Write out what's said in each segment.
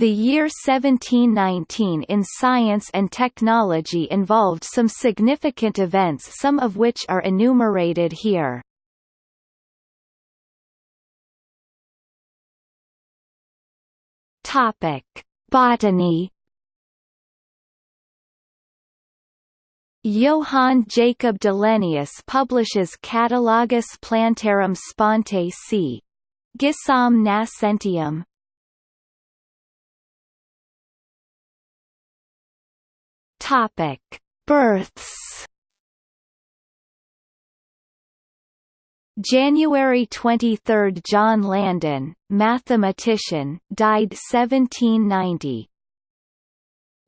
The year 1719 in science and technology involved some significant events some of which are enumerated here. Topic: Botany. Johann Jacob Dillenius publishes Catalogus Plantarum Sponte c. Gissam Nascentium. Topic: Births. January 23 – John Landen, mathematician, died 1790.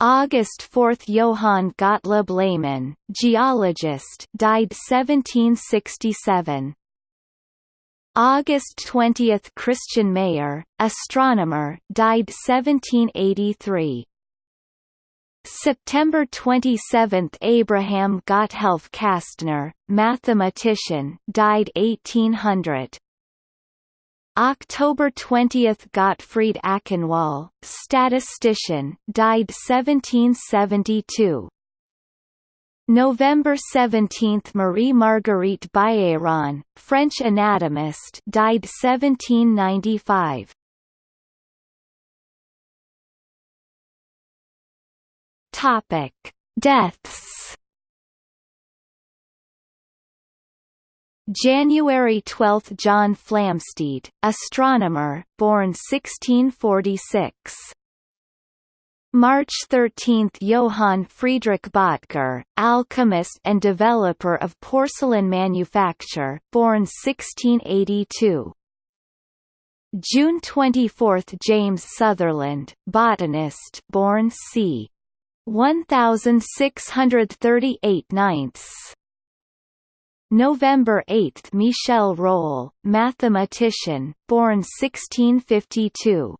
August 4 – Johann Gottlob Lehmann, geologist died 1767. August 20 – Christian Mayer, astronomer died 1783. September 27 – Abraham Gotthelf Kastner, mathematician died 1800. October 20 – Gottfried Achenwall, statistician died 1772. November 17 – Marie Marguerite Bailleron, French anatomist died 1795. Topic: Deaths. January 12 – John Flamsteed, astronomer, born 1646. March 13 – Johann Friedrich Böttger, alchemist and developer of porcelain manufacture, born 1682. June 24 – James Sutherland, botanist born c. 1638 ninths. November 8 Michel Rolle, mathematician, born 1652.